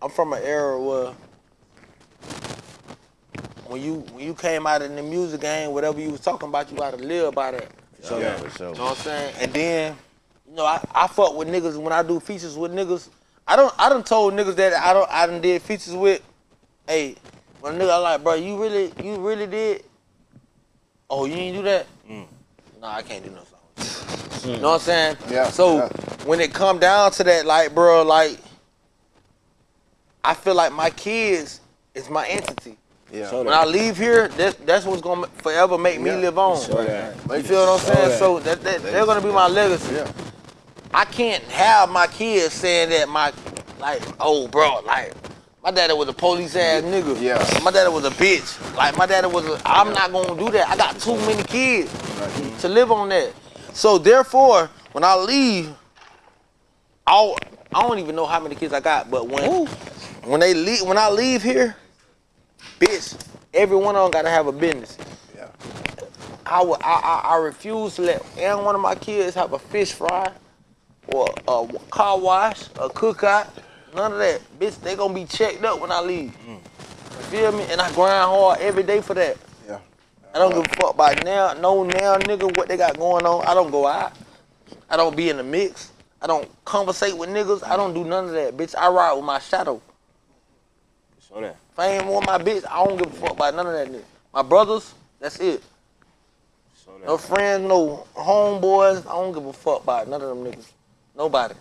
I'm from an era where when you when you came out in the music game, whatever you was talking about, you gotta live by that. So yeah, for sure. You know what I'm saying? And then, you know, I, I fuck with niggas when I do features with niggas. I don't I done told niggas that I don't I done did features with, hey, when a nigga I like, bro, you really you really did? Oh, you ain't do that? Mm. Nah, I can't do no song. You know what I'm saying? Yeah, So yeah. when it come down to that, like, bro, like, I feel like my kids is my entity. Yeah. When I leave here, that's that's what's gonna forever make me Yeah. live on. So that. You feel what I'm saying? that. So that, that they're gonna be my legacy. Yeah. I can't have my kids saying that my like, oh bro, like my daddy was a police ass nigga. Yeah. My daddy was a bitch. Like my daddy was a I'm not gonna do that. I got too many kids to live on that. So therefore, when I leave, I'll I don't even know how many kids I got, but when when they leave when I leave here, bitch, every one of them gotta have a business. Yeah. I, would, I, I, I refuse to let any one of my kids have a fish fry or a car wash, a cookout, none of that. Bitch, they gonna be checked up when I leave. Mm. You feel me? And I grind hard every day for that. Yeah. I don't give a fuck about now, no now nigga what they got going on. I don't go out. I don't be in the mix. I don't conversate with niggas. I don't do none of that, bitch. I ride with my shadow. So that. If I ain't my bitch, I don't give a fuck about none of that nigga. My brothers, that's it. So that. No friends, no homeboys. I don't give a fuck about none of them niggas. Nobody.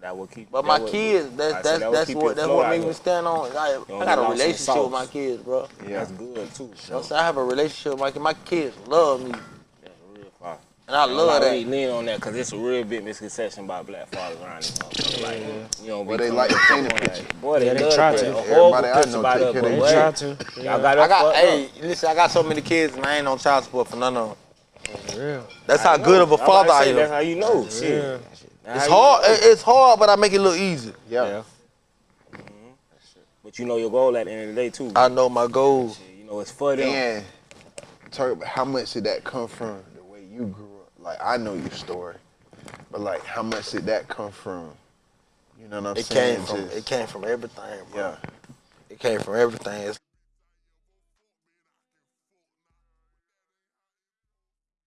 That will keep. But my kids, that's that's that that's what that's what makes me stand on. I, I got a get lost in relationship with my kids, bro. Yeah. That's good too. You know what I'm saying? I have a relationship with my kids. My kids love me, That's real fire. And I I love really that. lean on that because it's a real big misconception about black fathers around this motherfucker. Like, you know, Well, be they like to up paint the on picture. that. Boy, they, Yeah, they love try to. to. paint a horrible Everybody I picture know take care but of They try to. Y'all got I got, hey, up. listen, I got so many kids, and I ain't on child support for none of them. For real. That's I how know. good of a I'm about father to I am. That's how you know. Shit. Yeah. That's It's how you hard. know. It's hard, but I make it look easy. Yeah. Yeah. But you know your goal at the end of the day too. I know my goal. Shit, you know it's for them. And Turk, how much did that come from the way you grew up? Like I know your story, but like how much did that come from? You know what I'm saying? It saying? came from Just- it came from everything, bro. yeah. It came from everything. It's